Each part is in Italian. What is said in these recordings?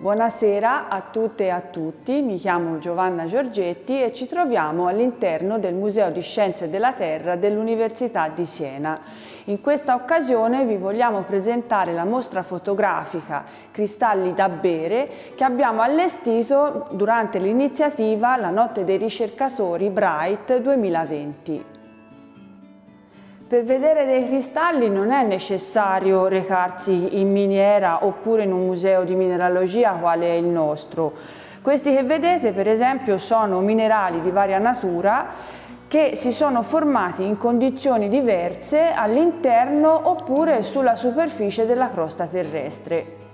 Buonasera a tutte e a tutti, mi chiamo Giovanna Giorgetti e ci troviamo all'interno del Museo di Scienze della Terra dell'Università di Siena. In questa occasione vi vogliamo presentare la mostra fotografica Cristalli da bere che abbiamo allestito durante l'iniziativa La Notte dei Ricercatori Bright 2020. Per vedere dei cristalli non è necessario recarsi in miniera oppure in un museo di mineralogia quale è il nostro. Questi che vedete per esempio sono minerali di varia natura che si sono formati in condizioni diverse all'interno oppure sulla superficie della crosta terrestre.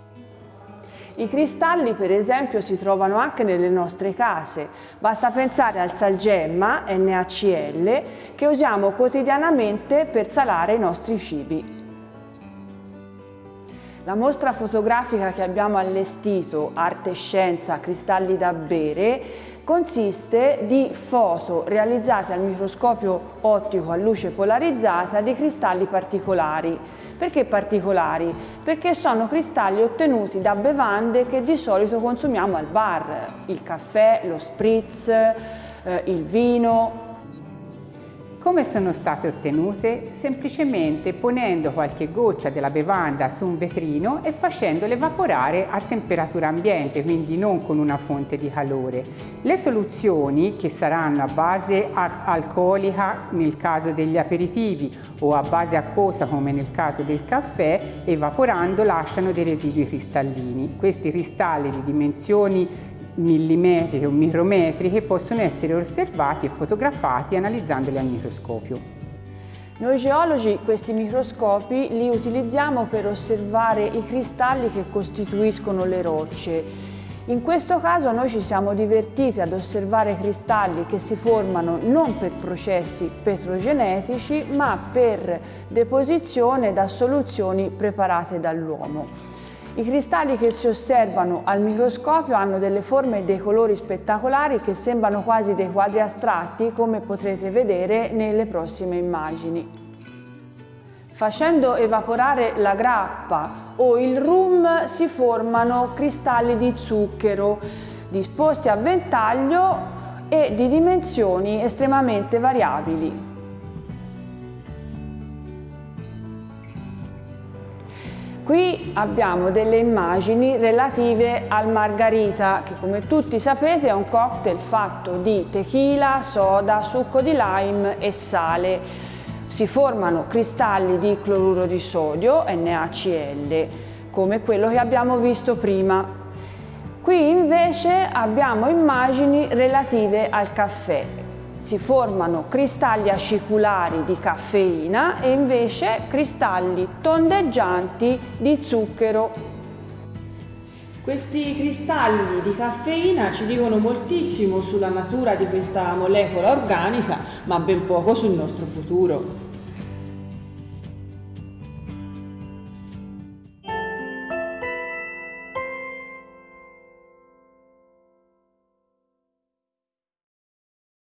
I cristalli per esempio si trovano anche nelle nostre case, basta pensare al salgemma NaCl che usiamo quotidianamente per salare i nostri cibi. La mostra fotografica che abbiamo allestito, Arte e Scienza, Cristalli da bere, consiste di foto realizzate al microscopio ottico a luce polarizzata di cristalli particolari perché particolari? Perché sono cristalli ottenuti da bevande che di solito consumiamo al bar, il caffè, lo spritz, eh, il vino, come sono state ottenute? Semplicemente ponendo qualche goccia della bevanda su un vetrino e facendole evaporare a temperatura ambiente, quindi non con una fonte di calore. Le soluzioni, che saranno a base alcolica nel caso degli aperitivi o a base acquosa come nel caso del caffè, evaporando lasciano dei residui cristallini. Questi cristalli di dimensioni millimetriche o micrometriche possono essere osservati e fotografati analizzandoli al microscopio. Noi geologi questi microscopi li utilizziamo per osservare i cristalli che costituiscono le rocce. In questo caso noi ci siamo divertiti ad osservare cristalli che si formano non per processi petrogenetici ma per deposizione da soluzioni preparate dall'uomo. I cristalli che si osservano al microscopio hanno delle forme e dei colori spettacolari che sembrano quasi dei quadri astratti come potrete vedere nelle prossime immagini. Facendo evaporare la grappa o il rum si formano cristalli di zucchero disposti a ventaglio e di dimensioni estremamente variabili. Qui abbiamo delle immagini relative al margarita che come tutti sapete è un cocktail fatto di tequila, soda, succo di lime e sale. Si formano cristalli di cloruro di sodio, NaCl, come quello che abbiamo visto prima. Qui invece abbiamo immagini relative al caffè si formano cristalli aciculari di caffeina e invece cristalli tondeggianti di zucchero. Questi cristalli di caffeina ci dicono moltissimo sulla natura di questa molecola organica, ma ben poco sul nostro futuro.